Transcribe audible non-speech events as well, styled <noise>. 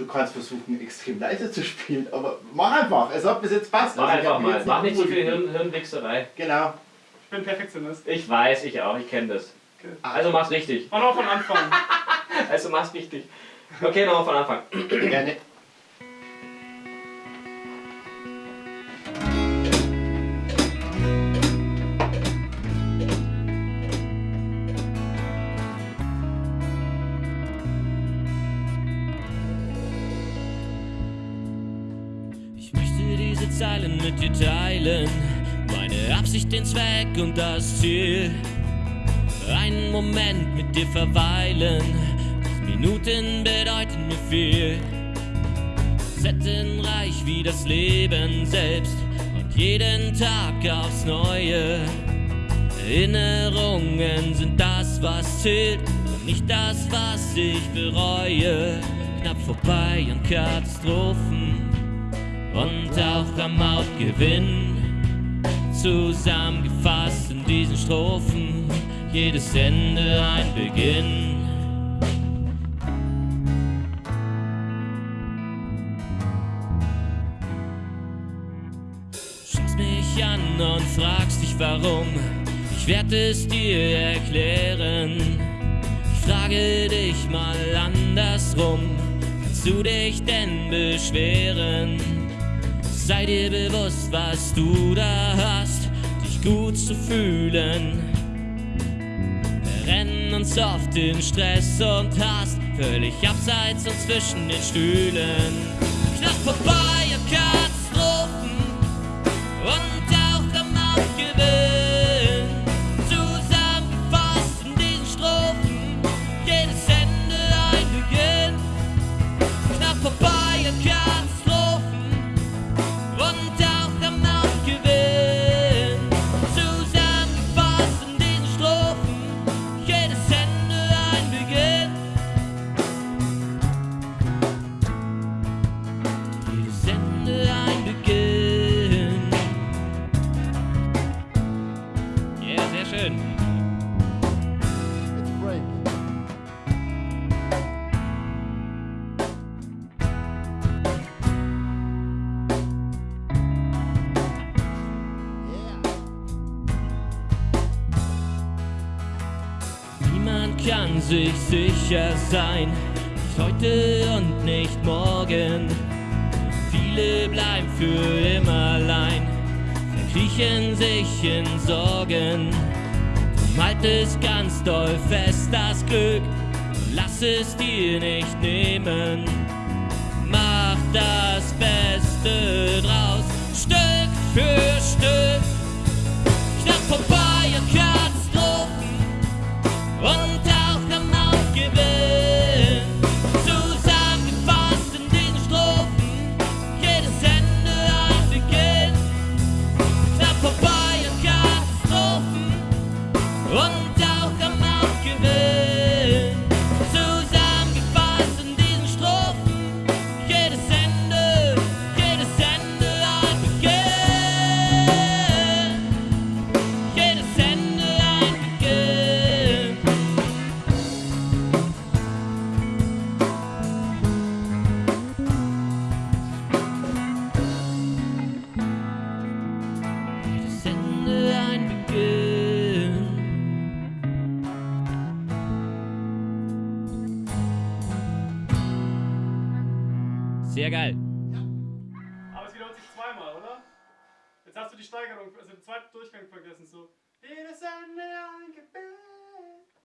Du kannst versuchen, extrem leise zu spielen, aber mach einfach. Es hat bis jetzt passt. Mach Also, ich einfach mal. jetzt Mach nicht so viel. Hirn, Hirnwichserei. Genau. Ich bin Perfektionist. Ich weiß, ich auch, ich kenne das. Okay. Also mach's richtig. Und auch von Anfang. <laughs> Also mach's richtig. Okay, nochmal von Anfang. Gerne. Zeilen mit dir teilen. Meine Absicht, den Zweck und das Ziel. Einen Moment mit dir verweilen. Minuten bedeuten mir viel. Facettenreich wie das Leben selbst. Und jeden Tag aufs Neue. Erinnerungen sind das, was zählt. Und nicht das, was ich bereue. Knapp vorbei an Katastrophen und auch am Hauptgewinn. Zusammengefasst in diesen Strophen, jedes Ende ein Beginn. Schaust mich an und fragst dich warum. Ich werde es dir erklären. Ich frage dich mal andersrum. Kannst du dich denn beschweren? Sei dir bewusst, was du da hast, dich gut zu fühlen. Wir rennen uns oft in Stress und Hass, völlig abseits und zwischen den Stühlen. Knapp vorbei Ja, sehr schön. It's a break. Yeah. Niemand kann sich sicher sein, nicht heute und nicht morgen. Viele bleiben für immer allein, verkriechen sich in Sorgen. Halt es ganz doll fest, das Glück, lass es dir nicht nehmen. Und Sehr geil. Ja. Aber es wiederholt sich zweimal, oder? Jetzt hast du die Steigerung, also den zweiten Durchgang vergessen, so. Jedes Ende ein Gebet.